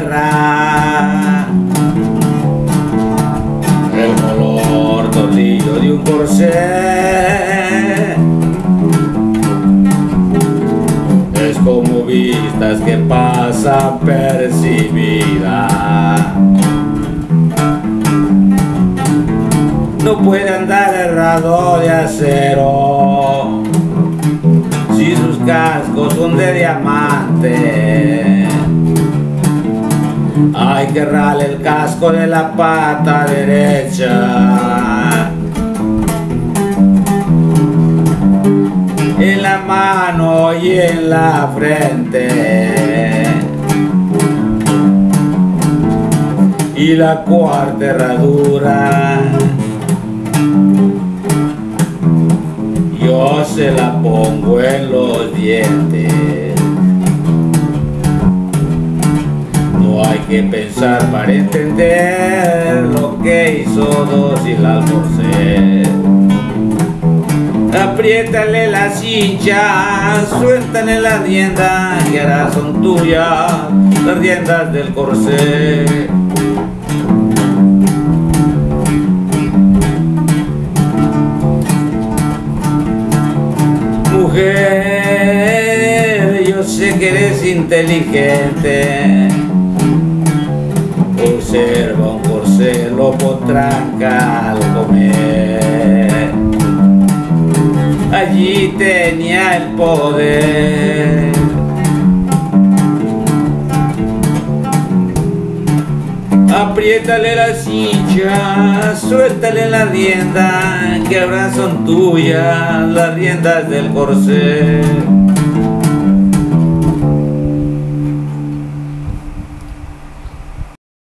tierra. El color tornillo de un corsé es como vistas que pasan percibida. No puede andar errado de acero si sus cascos son de diamante hay que rale el casco de la pata derecha. En la mano y en la frente. Y la cuarta herradura. Yo se la pongo en los dientes. Que pensar para entender lo que hizo dos y la almorcé. Apriétale la cincha, suéltale la rienda, que ahora son tuyas las riendas del corsé. Mujer, yo sé que eres inteligente observa un corcel lo potranca al comer. Allí tenía el poder. Apriétale la silla, suéltale la rienda, que ahora son tuyas las riendas del corcel.